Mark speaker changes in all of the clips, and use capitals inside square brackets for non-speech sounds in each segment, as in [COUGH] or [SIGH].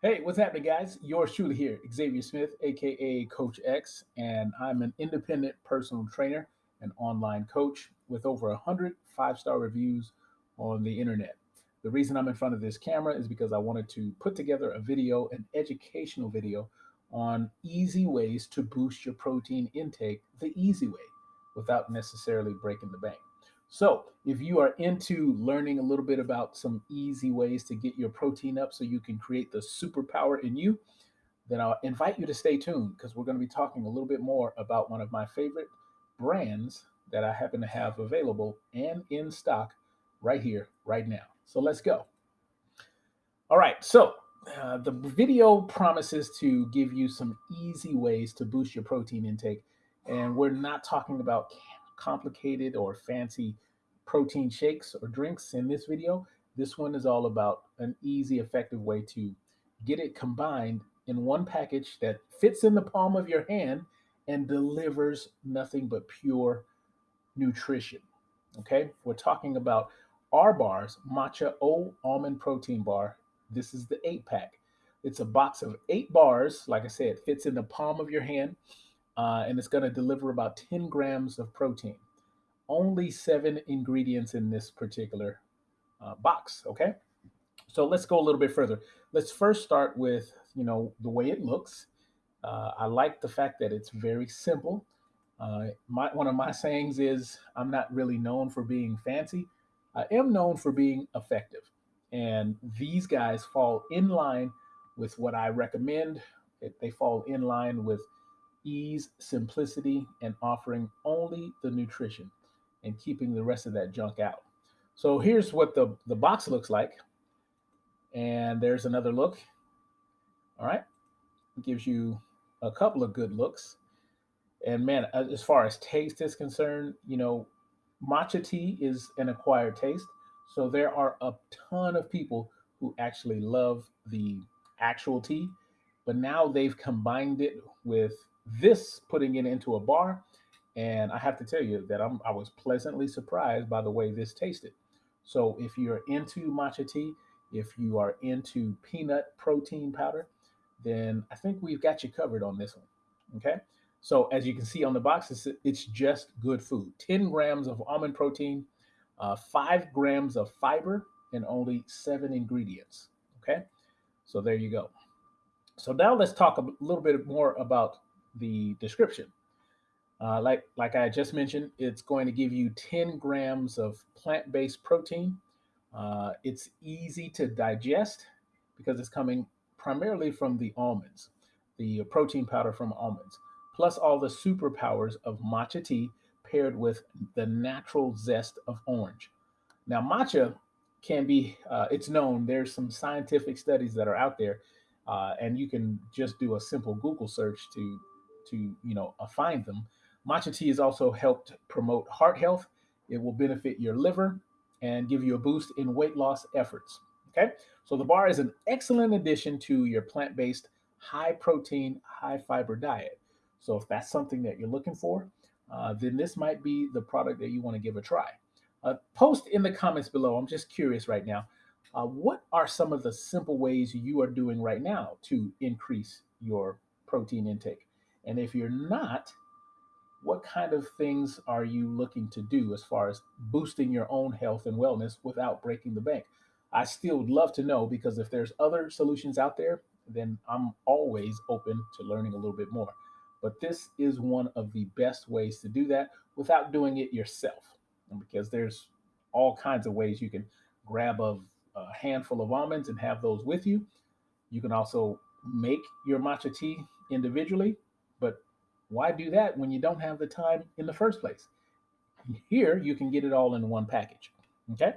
Speaker 1: Hey, what's happening, guys? Yours truly here, Xavier Smith, aka Coach X, and I'm an independent personal trainer and online coach with over 100 five star reviews on the internet. The reason I'm in front of this camera is because I wanted to put together a video, an educational video on easy ways to boost your protein intake the easy way without necessarily breaking the bank. So, if you are into learning a little bit about some easy ways to get your protein up so you can create the superpower in you, then I'll invite you to stay tuned because we're going to be talking a little bit more about one of my favorite brands that I happen to have available and in stock right here, right now. So, let's go. All right. So, uh, the video promises to give you some easy ways to boost your protein intake. And we're not talking about complicated or fancy protein shakes or drinks in this video. This one is all about an easy, effective way to get it combined in one package that fits in the palm of your hand and delivers nothing but pure nutrition. Okay, we're talking about our bars, Matcha O Almond Protein Bar. This is the eight pack. It's a box of eight bars. Like I said, it fits in the palm of your hand uh, and it's going to deliver about 10 grams of protein. Only seven ingredients in this particular uh, box. Okay, so let's go a little bit further. Let's first start with you know the way it looks. Uh, I like the fact that it's very simple. Uh, my, one of my sayings is I'm not really known for being fancy. I am known for being effective. And these guys fall in line with what I recommend. They fall in line with ease, simplicity, and offering only the nutrition and keeping the rest of that junk out. So here's what the, the box looks like. And there's another look. All right. It gives you a couple of good looks. And man, as far as taste is concerned, you know, matcha tea is an acquired taste. So there are a ton of people who actually love the actual tea, but now they've combined it with this putting it into a bar. And I have to tell you that I'm, I was pleasantly surprised by the way this tasted. So if you're into matcha tea, if you are into peanut protein powder, then I think we've got you covered on this one. Okay. So as you can see on the box, it's, it's just good food. 10 grams of almond protein, uh, five grams of fiber, and only seven ingredients. Okay. So there you go. So now let's talk a little bit more about the description. Uh, like, like I just mentioned, it's going to give you 10 grams of plant-based protein. Uh, it's easy to digest because it's coming primarily from the almonds, the protein powder from almonds, plus all the superpowers of matcha tea paired with the natural zest of orange. Now, matcha can be, uh, it's known, there's some scientific studies that are out there, uh, and you can just do a simple Google search to to you know uh, find them. Matcha tea has also helped promote heart health. It will benefit your liver and give you a boost in weight loss efforts. Okay, so the bar is an excellent addition to your plant-based, high-protein, high-fiber diet. So if that's something that you're looking for, uh, then this might be the product that you want to give a try. Uh, post in the comments below. I'm just curious right now. Uh, what are some of the simple ways you are doing right now to increase your protein intake? And if you're not, what kind of things are you looking to do as far as boosting your own health and wellness without breaking the bank? I still would love to know because if there's other solutions out there, then I'm always open to learning a little bit more. But this is one of the best ways to do that without doing it yourself. Because there's all kinds of ways you can grab a, a handful of almonds and have those with you. You can also make your matcha tea individually why do that when you don't have the time in the first place? Here, you can get it all in one package. Okay.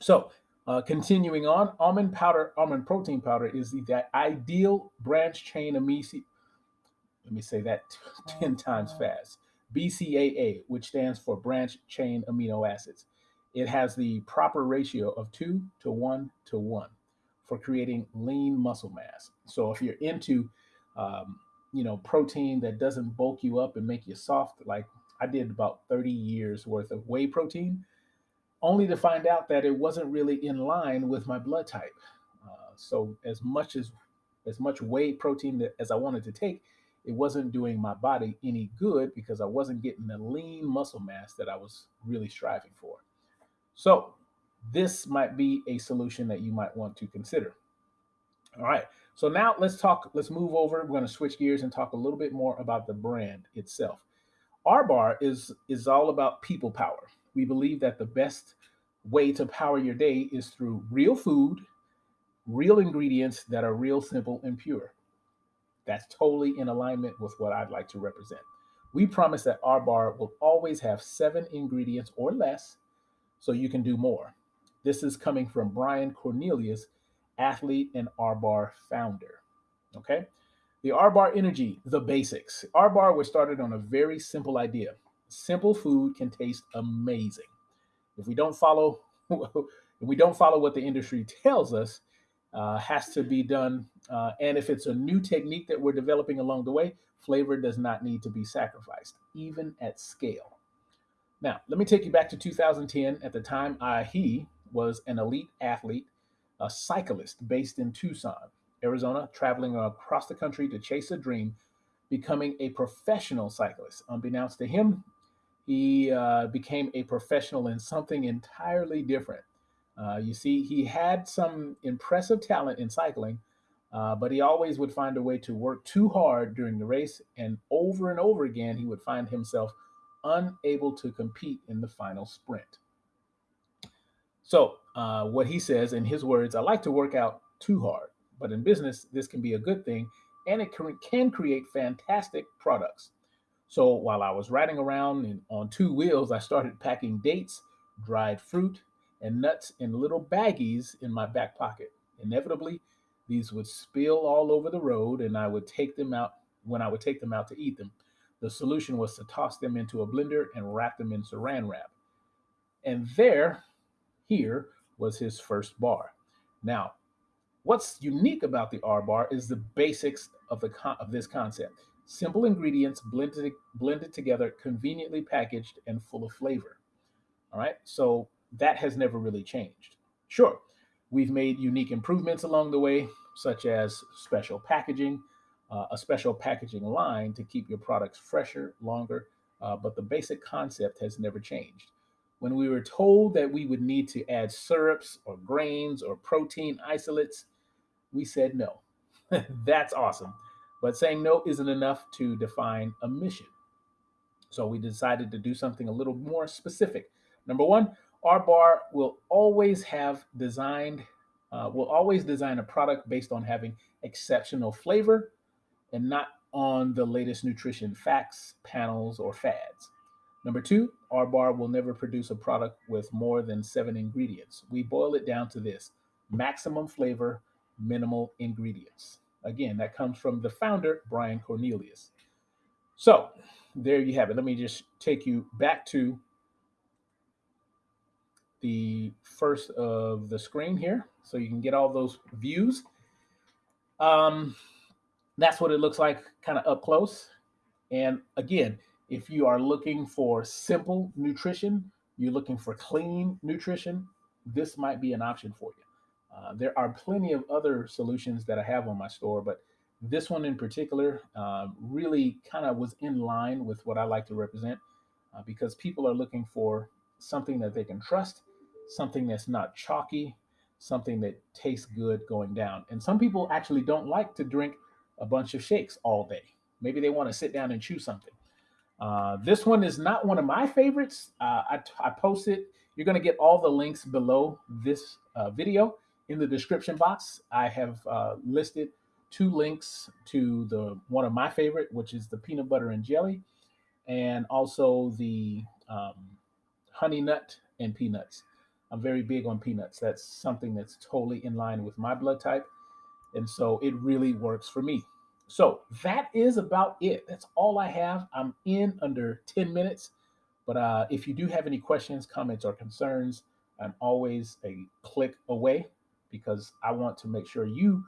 Speaker 1: So, uh, continuing on, almond powder, almond protein powder is the, that ideal branch chain amino. Let me say that [LAUGHS] 10 times fast. BCAA, which stands for branch chain amino acids. It has the proper ratio of two to one to one for creating lean muscle mass. So if you're into um, you know, protein that doesn't bulk you up and make you soft. Like I did about 30 years worth of whey protein, only to find out that it wasn't really in line with my blood type. Uh. So as much as as much whey protein as I wanted to take, it wasn't doing my body any good because I wasn't getting the lean muscle mass that I was really striving for. So this might be a solution that you might want to consider. All right. So now let's talk, let's move over. We're going to switch gears and talk a little bit more about the brand itself. Our bar is is all about people power. We believe that the best way to power your day is through real food, real ingredients that are real simple and pure. That's totally in alignment with what I'd like to represent. We promise that our bar will always have seven ingredients or less so you can do more. This is coming from Brian Cornelius, athlete and R Bar founder. Okay. The R Bar Energy, the basics. R Bar was started on a very simple idea. Simple food can taste amazing. If we don't follow, [LAUGHS] if we don't follow what the industry tells us, uh, has to be done. Uh, and if it's a new technique that we're developing along the way, flavor does not need to be sacrificed, even at scale. Now, let me take you back to 2010. At the time, I, he was an elite athlete, a cyclist based in Tucson, Arizona, traveling across the country to chase a dream, becoming a professional cyclist. Unbeknownst to him, he uh, became a professional in something entirely different. Uh, you see, he had some impressive talent in cycling, uh, but he always would find a way to work too hard during the race, and over and over again, he would find himself unable to compete in the final sprint. So, uh, what he says in his words, I like to work out too hard, but in business, this can be a good thing and it can create fantastic products. So, while I was riding around in, on two wheels, I started packing dates, dried fruit, and nuts in little baggies in my back pocket. Inevitably, these would spill all over the road, and I would take them out when I would take them out to eat them. The solution was to toss them into a blender and wrap them in saran wrap. And there, here, was his first bar. Now, what's unique about the R bar is the basics of the of this concept. Simple ingredients blended blended together, conveniently packaged, and full of flavor. All right, so that has never really changed. Sure, we've made unique improvements along the way, such as special packaging, uh, a special packaging line to keep your products fresher, longer, uh, but the basic concept has never changed. When we were told that we would need to add syrups or grains or protein isolates, we said no. [LAUGHS] That's awesome. But saying no isn't enough to define a mission. So we decided to do something a little more specific. Number one, our bar will always have designed, uh, will always design a product based on having exceptional flavor, and not on the latest nutrition facts, panels, or fads. Number two, our bar will never produce a product with more than seven ingredients. We boil it down to this maximum flavor, minimal ingredients. Again, that comes from the founder, Brian Cornelius. So there you have it. Let me just take you back to the first of the screen here so you can get all those views. Um, that's what it looks like kind of up close. And again, if you are looking for simple nutrition, you're looking for clean nutrition, this might be an option for you. Uh, there are plenty of other solutions that I have on my store, but this one in particular uh, really kind of was in line with what I like to represent uh, because people are looking for something that they can trust, something that's not chalky, something that tastes good going down. And some people actually don't like to drink a bunch of shakes all day. Maybe they want to sit down and chew something. Uh, this one is not one of my favorites. Uh, I, I posted, you're going to get all the links below this uh, video in the description box. I have uh, listed two links to the one of my favorite, which is the peanut butter and jelly, and also the um, honey nut and peanuts. I'm very big on peanuts. That's something that's totally in line with my blood type. And so it really works for me. So that is about it. That's all I have. I'm in under 10 minutes. But uh, if you do have any questions, comments, or concerns, I'm always a click away because I want to make sure you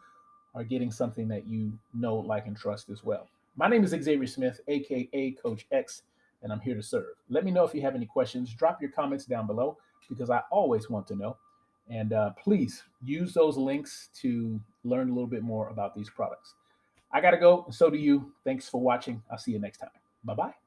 Speaker 1: are getting something that you know, like, and trust as well. My name is Xavier Smith, aka Coach X, and I'm here to serve. Let me know if you have any questions. Drop your comments down below because I always want to know. And uh, please use those links to learn a little bit more about these products. I got to go. So do you. Thanks for watching. I'll see you next time. Bye bye.